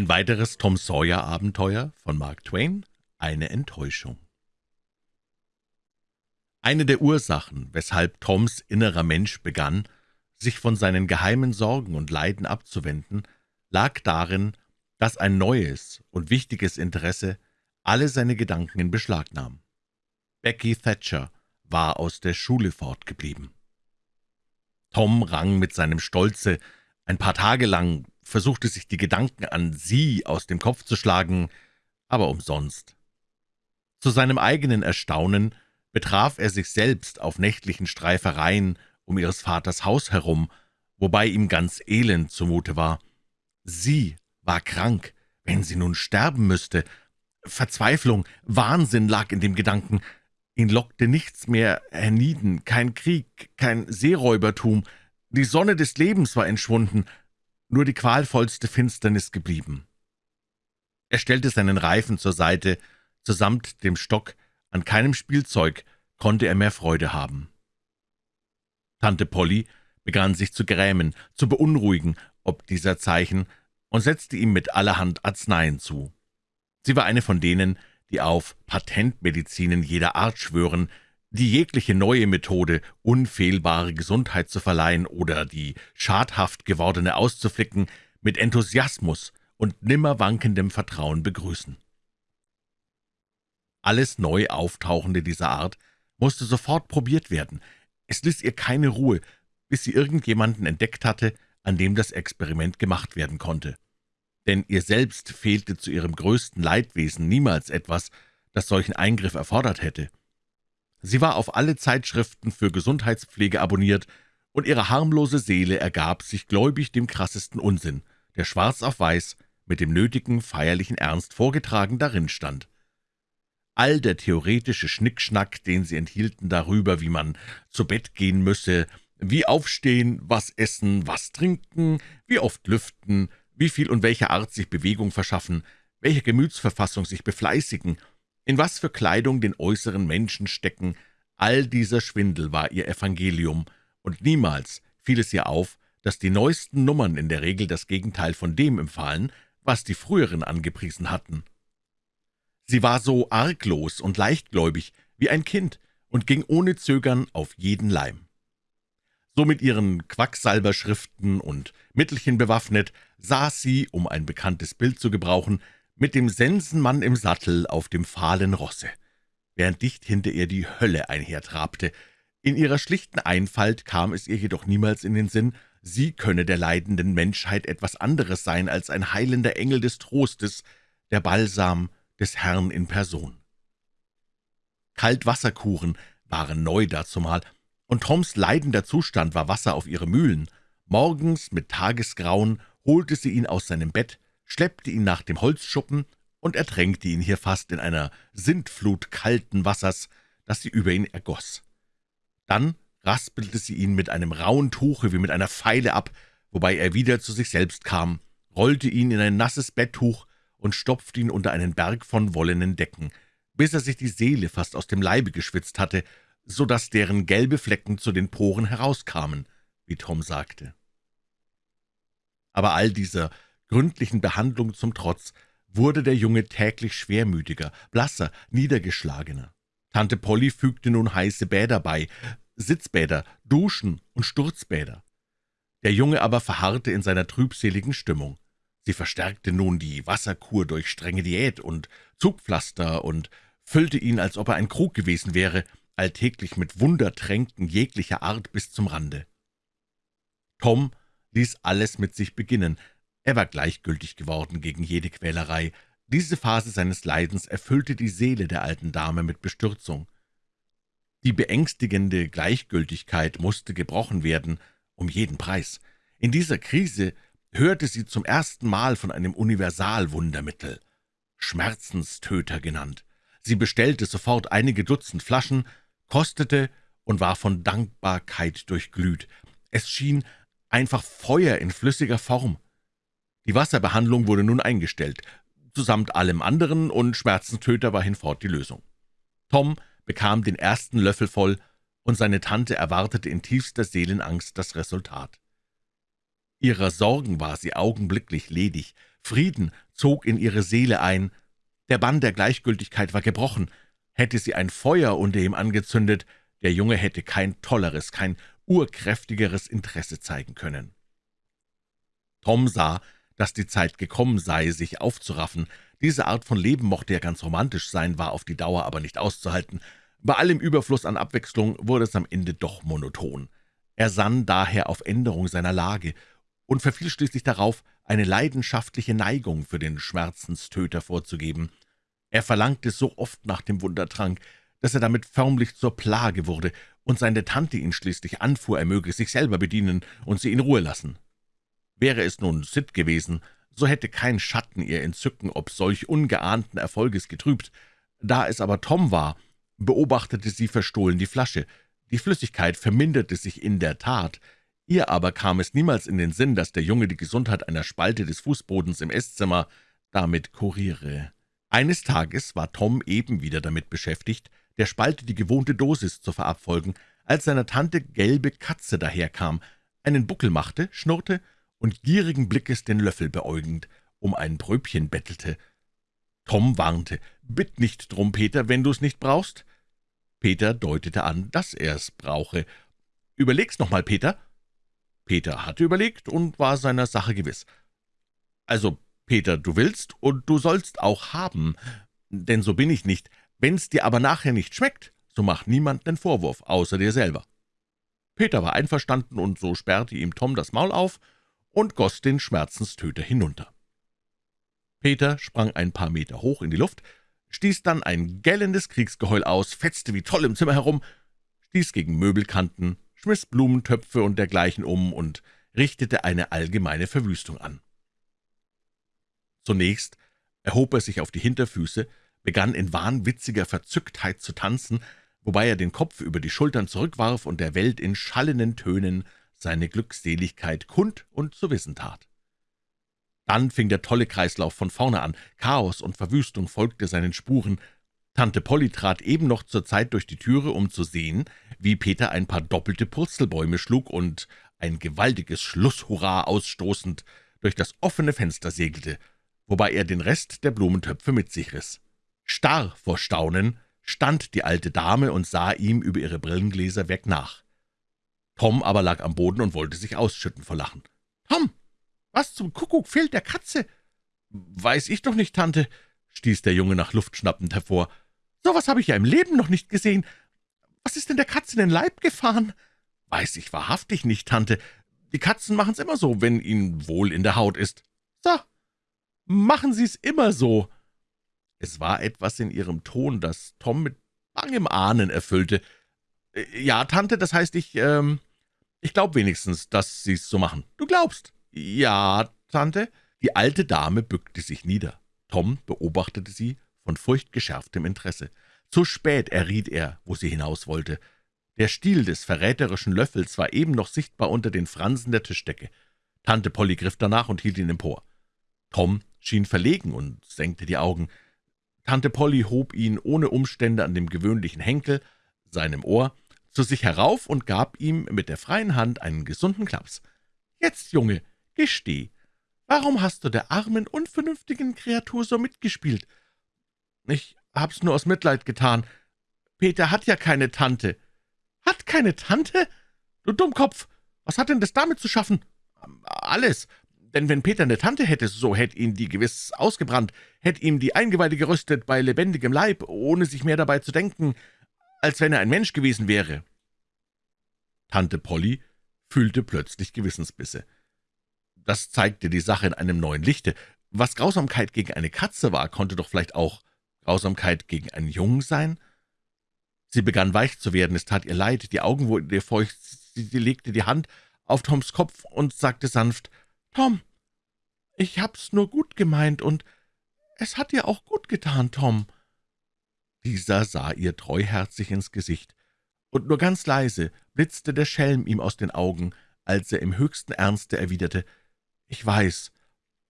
Ein weiteres Tom Sawyer-Abenteuer von Mark Twain, eine Enttäuschung. Eine der Ursachen, weshalb Toms innerer Mensch begann, sich von seinen geheimen Sorgen und Leiden abzuwenden, lag darin, dass ein neues und wichtiges Interesse alle seine Gedanken in Beschlag nahm. Becky Thatcher war aus der Schule fortgeblieben. Tom rang mit seinem Stolze ein paar Tage lang versuchte sich die Gedanken an sie aus dem Kopf zu schlagen, aber umsonst. Zu seinem eigenen Erstaunen betraf er sich selbst auf nächtlichen Streifereien um ihres Vaters Haus herum, wobei ihm ganz elend zumute war. Sie war krank, wenn sie nun sterben müsste. Verzweiflung, Wahnsinn lag in dem Gedanken. Ihn lockte nichts mehr hernieden, kein Krieg, kein Seeräubertum. Die Sonne des Lebens war entschwunden, nur die qualvollste Finsternis geblieben. Er stellte seinen Reifen zur Seite, zusamt dem Stock, an keinem Spielzeug konnte er mehr Freude haben. Tante Polly begann sich zu grämen, zu beunruhigen, ob dieser Zeichen, und setzte ihm mit allerhand Arzneien zu. Sie war eine von denen, die auf Patentmedizinen jeder Art schwören, die jegliche neue Methode, unfehlbare Gesundheit zu verleihen oder die schadhaft gewordene auszuflicken, mit Enthusiasmus und nimmer wankendem Vertrauen begrüßen. Alles neu Auftauchende dieser Art musste sofort probiert werden. Es ließ ihr keine Ruhe, bis sie irgendjemanden entdeckt hatte, an dem das Experiment gemacht werden konnte. Denn ihr selbst fehlte zu ihrem größten Leidwesen niemals etwas, das solchen Eingriff erfordert hätte. Sie war auf alle Zeitschriften für Gesundheitspflege abonniert, und ihre harmlose Seele ergab sich gläubig dem krassesten Unsinn, der schwarz auf weiß mit dem nötigen feierlichen Ernst vorgetragen darin stand. All der theoretische Schnickschnack, den sie enthielten darüber, wie man zu Bett gehen müsse, wie aufstehen, was essen, was trinken, wie oft lüften, wie viel und welcher Art sich Bewegung verschaffen, welche Gemütsverfassung sich befleißigen in was für Kleidung den äußeren Menschen stecken, all dieser Schwindel war ihr Evangelium, und niemals fiel es ihr auf, dass die neuesten Nummern in der Regel das Gegenteil von dem empfahlen, was die früheren angepriesen hatten. Sie war so arglos und leichtgläubig wie ein Kind und ging ohne Zögern auf jeden Leim. So mit ihren Quacksalberschriften und Mittelchen bewaffnet, saß sie, um ein bekanntes Bild zu gebrauchen, mit dem Sensenmann im Sattel auf dem fahlen Rosse, während dicht hinter ihr die Hölle einhertrabte. In ihrer schlichten Einfalt kam es ihr jedoch niemals in den Sinn, sie könne der leidenden Menschheit etwas anderes sein als ein heilender Engel des Trostes, der Balsam des Herrn in Person. Kaltwasserkuren waren neu dazumal, und Toms leidender Zustand war Wasser auf ihre Mühlen. Morgens mit Tagesgrauen holte sie ihn aus seinem Bett, schleppte ihn nach dem Holzschuppen und ertränkte ihn hier fast in einer Sintflut kalten Wassers, das sie über ihn ergoss. Dann raspelte sie ihn mit einem rauen Tuche wie mit einer Feile ab, wobei er wieder zu sich selbst kam, rollte ihn in ein nasses Betttuch und stopfte ihn unter einen Berg von wollenen Decken, bis er sich die Seele fast aus dem Leibe geschwitzt hatte, so dass deren gelbe Flecken zu den Poren herauskamen, wie Tom sagte. Aber all dieser gründlichen Behandlung zum Trotz wurde der Junge täglich schwermütiger, blasser, niedergeschlagener. Tante Polly fügte nun heiße Bäder bei, Sitzbäder, Duschen und Sturzbäder. Der Junge aber verharrte in seiner trübseligen Stimmung. Sie verstärkte nun die Wasserkur durch strenge Diät und Zugpflaster und füllte ihn, als ob er ein Krug gewesen wäre, alltäglich mit Wundertränken jeglicher Art bis zum Rande. Tom ließ alles mit sich beginnen, er war gleichgültig geworden gegen jede Quälerei. Diese Phase seines Leidens erfüllte die Seele der alten Dame mit Bestürzung. Die beängstigende Gleichgültigkeit musste gebrochen werden, um jeden Preis. In dieser Krise hörte sie zum ersten Mal von einem Universalwundermittel, Schmerzenstöter genannt. Sie bestellte sofort einige Dutzend Flaschen, kostete und war von Dankbarkeit durchglüht. Es schien einfach Feuer in flüssiger Form. Die Wasserbehandlung wurde nun eingestellt, zusamt allem anderen, und Schmerzenstöter war hinfort die Lösung. Tom bekam den ersten Löffel voll, und seine Tante erwartete in tiefster Seelenangst das Resultat. Ihrer Sorgen war sie augenblicklich ledig. Frieden zog in ihre Seele ein. Der Bann der Gleichgültigkeit war gebrochen. Hätte sie ein Feuer unter ihm angezündet, der Junge hätte kein tolleres, kein urkräftigeres Interesse zeigen können. Tom sah, dass die Zeit gekommen sei, sich aufzuraffen. Diese Art von Leben mochte ja ganz romantisch sein, war auf die Dauer aber nicht auszuhalten. Bei allem Überfluss an Abwechslung wurde es am Ende doch monoton. Er sann daher auf Änderung seiner Lage und verfiel schließlich darauf, eine leidenschaftliche Neigung für den Schmerzenstöter vorzugeben. Er verlangte so oft nach dem Wundertrank, dass er damit förmlich zur Plage wurde und seine Tante ihn schließlich anfuhr, er möge sich selber bedienen und sie in Ruhe lassen. Wäre es nun Sid gewesen, so hätte kein Schatten ihr Entzücken ob solch ungeahnten Erfolges getrübt. Da es aber Tom war, beobachtete sie verstohlen die Flasche. Die Flüssigkeit verminderte sich in der Tat. Ihr aber kam es niemals in den Sinn, dass der Junge die Gesundheit einer Spalte des Fußbodens im Esszimmer damit kuriere. Eines Tages war Tom eben wieder damit beschäftigt, der Spalte die gewohnte Dosis zu verabfolgen, als seiner Tante gelbe Katze daherkam, einen Buckel machte, schnurrte und gierigen Blickes den Löffel beäugend um ein Bröbchen bettelte. Tom warnte, »Bitt nicht drum, Peter, wenn du's nicht brauchst.« Peter deutete an, dass er's brauche. »Überleg's noch mal, Peter.« Peter hatte überlegt und war seiner Sache gewiss. »Also, Peter, du willst und du sollst auch haben, denn so bin ich nicht. Wenn's dir aber nachher nicht schmeckt, so mach niemand den Vorwurf, außer dir selber.« Peter war einverstanden, und so sperrte ihm Tom das Maul auf und goss den Schmerzenstöter hinunter. Peter sprang ein paar Meter hoch in die Luft, stieß dann ein gellendes Kriegsgeheul aus, fetzte wie toll im Zimmer herum, stieß gegen Möbelkanten, schmiss Blumentöpfe und dergleichen um und richtete eine allgemeine Verwüstung an. Zunächst erhob er sich auf die Hinterfüße, begann in wahnwitziger Verzücktheit zu tanzen, wobei er den Kopf über die Schultern zurückwarf und der Welt in schallenden Tönen seine Glückseligkeit kund und zu wissen tat. Dann fing der tolle Kreislauf von vorne an, Chaos und Verwüstung folgte seinen Spuren. Tante Polly trat eben noch zur Zeit durch die Türe, um zu sehen, wie Peter ein paar doppelte Purzelbäume schlug und ein gewaltiges Schlusshurra ausstoßend durch das offene Fenster segelte, wobei er den Rest der Blumentöpfe mit sich riss. Starr vor Staunen stand die alte Dame und sah ihm über ihre Brillengläser weg nach. Tom aber lag am Boden und wollte sich ausschütten vor Lachen. »Tom, was zum Kuckuck fehlt der Katze?« »Weiß ich doch nicht, Tante«, stieß der Junge nach Luft schnappend hervor. »So was habe ich ja im Leben noch nicht gesehen. Was ist denn der Katze in den Leib gefahren?« »Weiß ich wahrhaftig nicht, Tante. Die Katzen machen's immer so, wenn ihnen wohl in der Haut ist.« »So, machen Sie's immer so.« Es war etwas in ihrem Ton, das Tom mit bangem Ahnen erfüllte. »Ja, Tante, das heißt, ich, ähm, ich glaube wenigstens, dass Sie's so machen. Du glaubst?« »Ja, Tante.« Die alte Dame bückte sich nieder. Tom beobachtete sie von furchtgeschärftem Interesse. Zu spät erriet er, wo sie hinaus wollte. Der Stiel des verräterischen Löffels war eben noch sichtbar unter den Fransen der Tischdecke. Tante Polly griff danach und hielt ihn empor. Tom schien verlegen und senkte die Augen. Tante Polly hob ihn ohne Umstände an dem gewöhnlichen Henkel, seinem Ohr, zu sich herauf und gab ihm mit der freien Hand einen gesunden Klaps. »Jetzt, Junge, gesteh, warum hast du der armen, unvernünftigen Kreatur so mitgespielt?« »Ich hab's nur aus Mitleid getan. Peter hat ja keine Tante.« »Hat keine Tante? Du Dummkopf, was hat denn das damit zu schaffen?« »Alles, denn wenn Peter eine Tante hätte, so hätte ihn die gewiss ausgebrannt, hätte ihm die Eingeweide geröstet bei lebendigem Leib, ohne sich mehr dabei zu denken, als wenn er ein Mensch gewesen wäre.« Tante Polly fühlte plötzlich Gewissensbisse. Das zeigte die Sache in einem neuen Lichte. Was Grausamkeit gegen eine Katze war, konnte doch vielleicht auch Grausamkeit gegen einen Jungen sein? Sie begann weich zu werden, es tat ihr leid, die Augen wurden ihr feucht, sie, sie legte die Hand auf Toms Kopf und sagte sanft, »Tom, ich hab's nur gut gemeint, und es hat dir auch gut getan, Tom.« Dieser sah ihr treuherzig ins Gesicht und nur ganz leise blitzte der Schelm ihm aus den Augen, als er im höchsten Ernste erwiderte, »Ich weiß,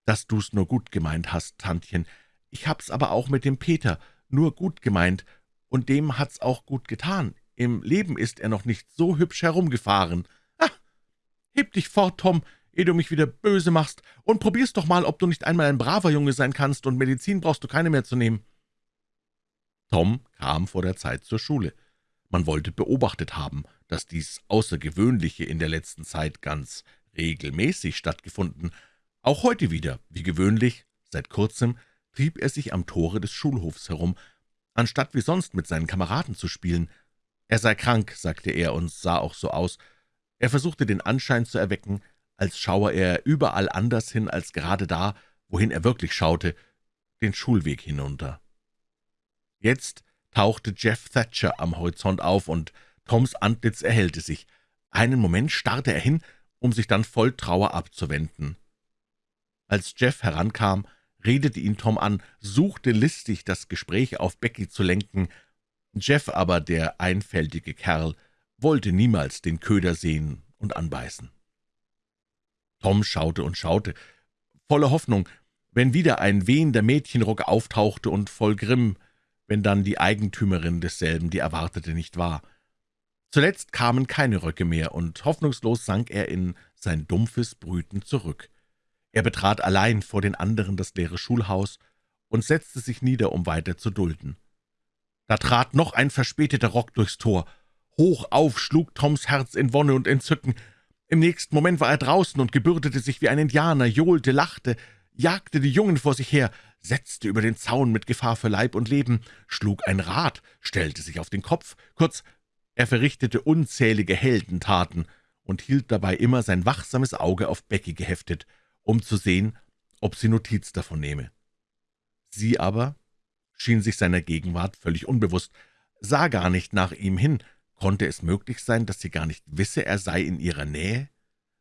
dass du's nur gut gemeint hast, Tantchen. Ich hab's aber auch mit dem Peter nur gut gemeint, und dem hat's auch gut getan. Im Leben ist er noch nicht so hübsch herumgefahren. Ah, heb dich fort, Tom, ehe du mich wieder böse machst, und probier's doch mal, ob du nicht einmal ein braver Junge sein kannst, und Medizin brauchst du keine mehr zu nehmen.« Tom kam vor der Zeit zur Schule. Man wollte beobachtet haben, dass dies Außergewöhnliche in der letzten Zeit ganz regelmäßig stattgefunden. Auch heute wieder, wie gewöhnlich, seit kurzem, trieb er sich am Tore des Schulhofs herum, anstatt wie sonst mit seinen Kameraden zu spielen. Er sei krank, sagte er, und sah auch so aus. Er versuchte den Anschein zu erwecken, als schaue er überall anders hin als gerade da, wohin er wirklich schaute, den Schulweg hinunter. Jetzt tauchte Jeff Thatcher am Horizont auf, und Toms Antlitz erhellte sich. Einen Moment starrte er hin, um sich dann voll Trauer abzuwenden. Als Jeff herankam, redete ihn Tom an, suchte listig, das Gespräch auf Becky zu lenken. Jeff aber, der einfältige Kerl, wollte niemals den Köder sehen und anbeißen. Tom schaute und schaute, voller Hoffnung, wenn wieder ein wehender Mädchenrock auftauchte und voll Grimm, wenn dann die Eigentümerin desselben die erwartete nicht war. Zuletzt kamen keine Röcke mehr, und hoffnungslos sank er in sein dumpfes Brüten zurück. Er betrat allein vor den anderen das leere Schulhaus und setzte sich nieder, um weiter zu dulden. Da trat noch ein verspäteter Rock durchs Tor. Hoch auf schlug Toms Herz in Wonne und Entzücken. Im nächsten Moment war er draußen und gebürdete sich wie ein Indianer, johlte, lachte, jagte die Jungen vor sich her, setzte über den Zaun mit Gefahr für Leib und Leben, schlug ein Rad, stellte sich auf den Kopf, kurz, er verrichtete unzählige Heldentaten und hielt dabei immer sein wachsames Auge auf Becky geheftet, um zu sehen, ob sie Notiz davon nehme. Sie aber schien sich seiner Gegenwart völlig unbewusst, sah gar nicht nach ihm hin. Konnte es möglich sein, dass sie gar nicht wisse, er sei in ihrer Nähe?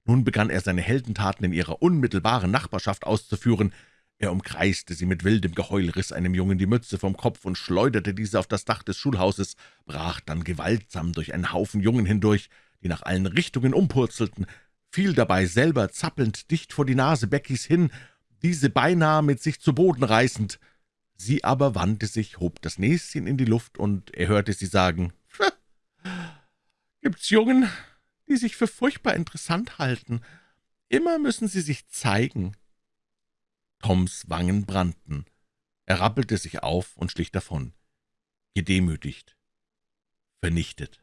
Nun begann er seine Heldentaten in ihrer unmittelbaren Nachbarschaft auszuführen. Er umkreiste sie mit wildem Geheul, riss einem Jungen die Mütze vom Kopf und schleuderte diese auf das Dach des Schulhauses, brach dann gewaltsam durch einen Haufen Jungen hindurch, die nach allen Richtungen umpurzelten, fiel dabei selber zappelnd dicht vor die Nase Beckys hin, diese beinahe mit sich zu Boden reißend. Sie aber wandte sich, hob das Näschen in die Luft, und er hörte sie sagen, »Gibt's Jungen, die sich für furchtbar interessant halten. Immer müssen sie sich zeigen.« Toms Wangen brannten. Er rappelte sich auf und schlich davon, gedemütigt, vernichtet.